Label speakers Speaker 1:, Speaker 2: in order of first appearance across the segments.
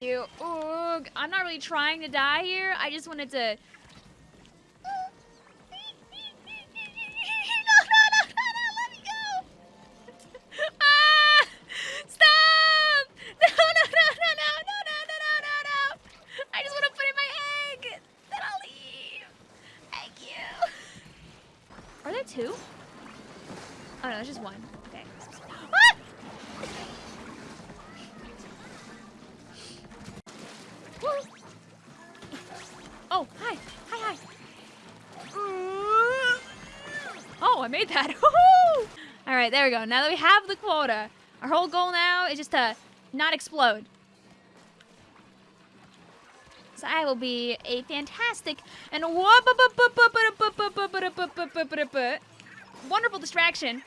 Speaker 1: You. I'm not really trying to die here. I just wanted to. Stop! No, no, no, no, no, let me go. I made that. All right, there we go. Now that we have the quota, our whole goal now is just to not explode. So I will be a fantastic and wonderful distraction.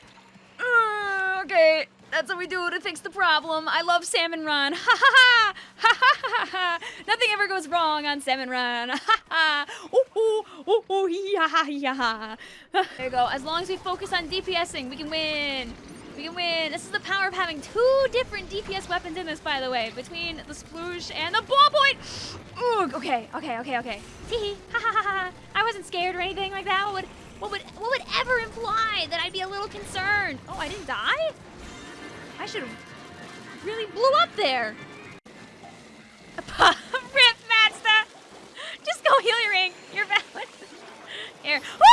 Speaker 1: Okay, that's what we do to fix the problem. I love Salmon Run. Ha ha ha! Ha ha ha ha! Nothing ever goes wrong on Salmon Run. Ha ha! Ooh ooh ooh ooh yeah, hee ha. There you go. As long as we focus on DPSing, we can win. We can win. This is the power of having two different DPS weapons in this, by the way, between the sploosh and the ballpoint. Ooh, okay, okay, okay, okay. Tee ha ha ha ha. I wasn't scared or anything like that. What would, what would, what would ever imply that I'd be a little concerned? Oh, I didn't die? I should have really blew up there. Rip, Mazda. Just go heal your. Here. Woo!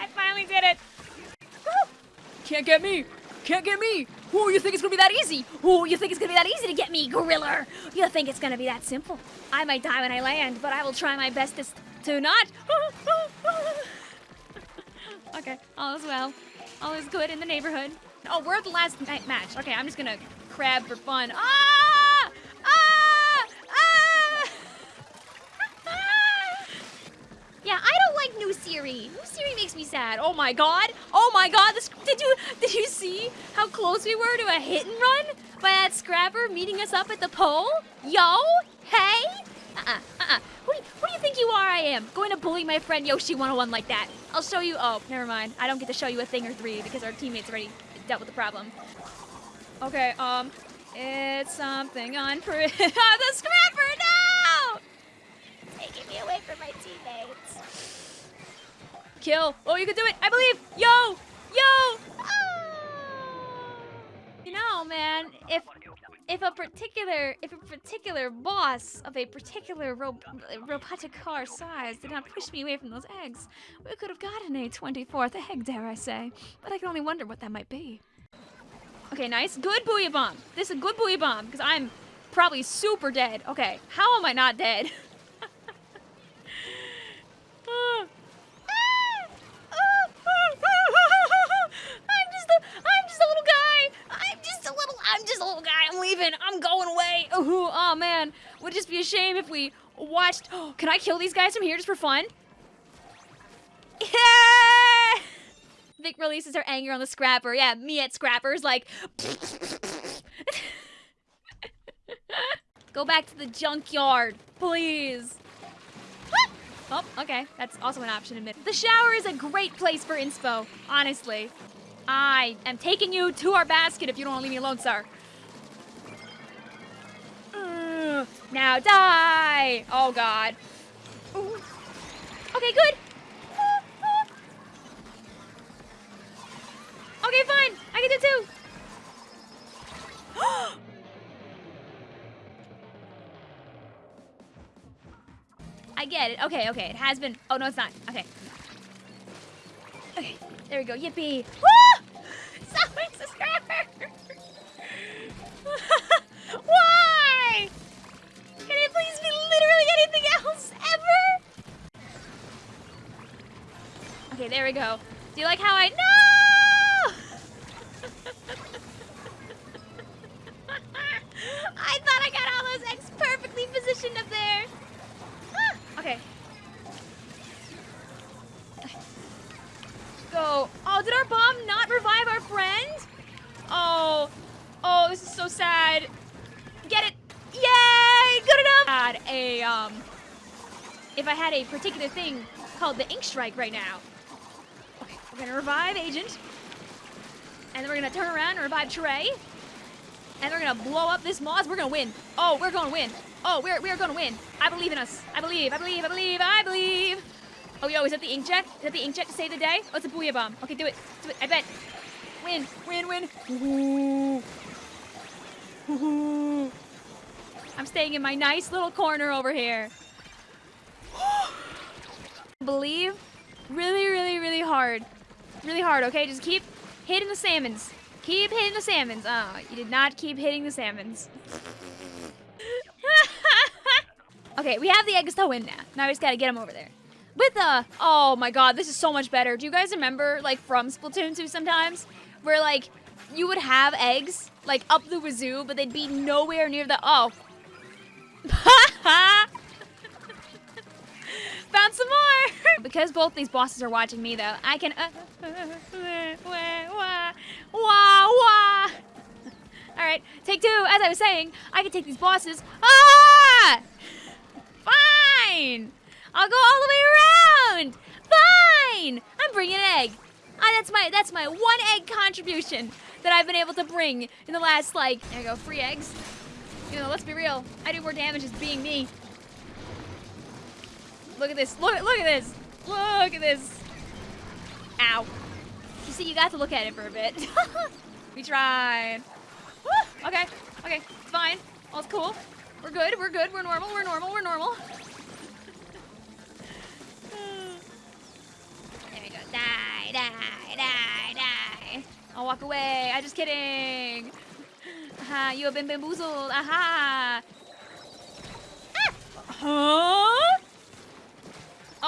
Speaker 1: I finally did it. Can't get me. Can't get me. Ooh, you think it's gonna be that easy? Ooh, you think it's gonna be that easy to get me, Gorilla? You think it's gonna be that simple? I might die when I land, but I will try my bestest to not. okay, all is well. All is good in the neighborhood. Oh, we're at the last ma match. Okay, I'm just gonna crab for fun. Ah! Ah! Ah! Yeah, I don't like New Siri. Siri makes me sad. Oh my god. Oh my god. This, did you did you see how close we were to a hit and run by that scrapper meeting us up at the pole? Yo, hey. Uh-uh, uh-uh. Who, who do you think you are I am? Going to bully my friend Yoshi 101 like that. I'll show you. Oh, never mind. I don't get to show you a thing or three because our teammates already dealt with the problem. Okay, um, it's something on the scrapper, no! Taking me away from my teammates. Kill. Oh, you can do it. I believe. Yo, yo. Ah! You know, man, if if a particular if a particular boss of a particular ro- robotic car size did not push me away from those eggs, we could have gotten a 24th egg, dare I say. But I can only wonder what that might be. Okay, nice. Good booyah bomb. This is a good booyah bomb because I'm probably super dead. Okay, how am I not dead? Ah. Ah. Ah. I'm just a, I'm just a little guy. I'm just a little, Guy. I'm leaving. I'm going away. Ooh, oh man, would just be a shame if we watched. Oh, can I kill these guys from here just for fun? Yeah! Vic releases her anger on the scrapper. Yeah, me at scrappers, like. Go back to the junkyard, please. Oh, okay. That's also an option, admit. The shower is a great place for inspo, honestly. I am taking you to our basket if you don't want to leave me alone, sir. Now die! Oh, God. Ooh. Okay, good. Okay, fine. I can do two. I get it. Okay, okay. It has been. Oh, no, it's not. Okay. Okay. There we go. Yippee. Woo! Go. Do you like how I. No! I thought I got all those eggs perfectly positioned up there. Okay. Go. Oh, did our bomb not revive our friend? Oh. Oh, this is so sad. Get it. Yay! Good enough. Had a um if I had a particular thing called the ink strike right now. We're gonna revive Agent. And then we're gonna turn around and revive Trey. And we're gonna blow up this Moz. We're gonna win. Oh, we're gonna win. Oh, we're, we're gonna win. I believe in us. I believe, I believe, I believe, I believe. Oh, yo, is that the inkjet? Is that the inkjet to save the day? Oh, it's a booyah bomb. Okay, do it. Do it. I bet. Win, win, win. I'm staying in my nice little corner over here. Believe really, really, really hard. Really hard, okay? Just keep hitting the salmons. Keep hitting the salmons. Oh, you did not keep hitting the salmons. okay, we have the eggs to win now. Now we just gotta get them over there. With the, oh my god, this is so much better. Do you guys remember, like, from Splatoon 2 sometimes? Where, like, you would have eggs, like, up the wazoo, but they'd be nowhere near the, oh. Found some more! because both these bosses are watching me, though, I can, uh, wah, wah. Alright, take two. As I was saying, I can take these bosses. Ah! Fine! I'll go all the way around. Fine. I'm bringing an egg. Ah, that's my that's my one egg contribution that I've been able to bring in the last like there go free eggs. You know, let's be real. I do more damage as being me. Look at this. Look look at this. Look at this. Ow. You see, you got to look at it for a bit. we tried. Woo! Okay. Okay. It's fine. All's cool. We're good. We're good. We're normal. We're normal. We're normal. There we go. Die, die, die, die. I'll walk away. I'm just kidding. Aha, you have been bamboozled. Aha. Ah. Huh?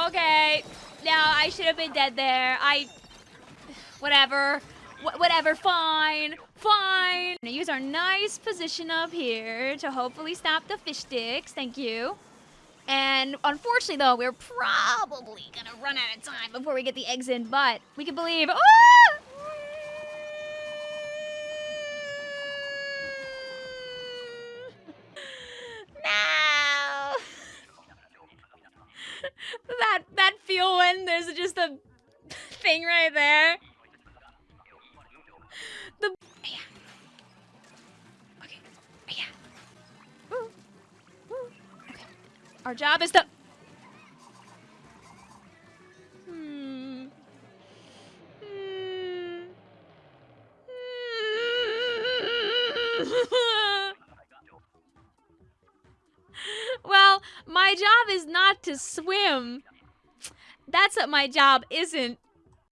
Speaker 1: Okay. Now, I should have been dead there. I... Whatever. Wh whatever, fine. Fine. Gonna use our nice position up here to hopefully stop the fish sticks. Thank you. And unfortunately, though, we're probably gonna run out of time before we get the eggs in, but we can believe. Oh! No! that that when there's just a thing right there. The yeah. Okay. Yeah. Ooh. Ooh. Okay. Our job is to Hmm. Hmm. well, my job is not to swim. That's what my job isn't.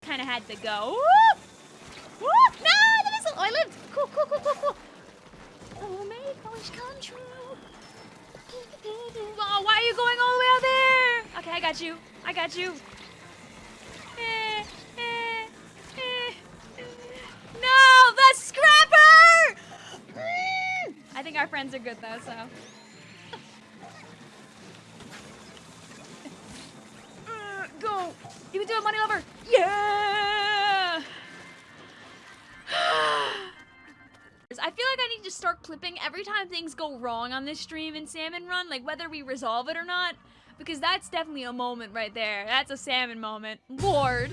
Speaker 1: Kind of had to go. Whoop! Whoop! No, the missile! Oh, I lived. Cool, cool, cool, cool, cool. Oh, make wish come true. Oh, why are you going all the way out there? Okay, I got you. I got you. Eh, eh, eh. No, the scrapper! I think our friends are good though, so. Uh, go! You can do it, money lover! Yeah! I feel like I need to start clipping every time things go wrong on this stream in Salmon Run, like whether we resolve it or not, because that's definitely a moment right there. That's a salmon moment. Lord.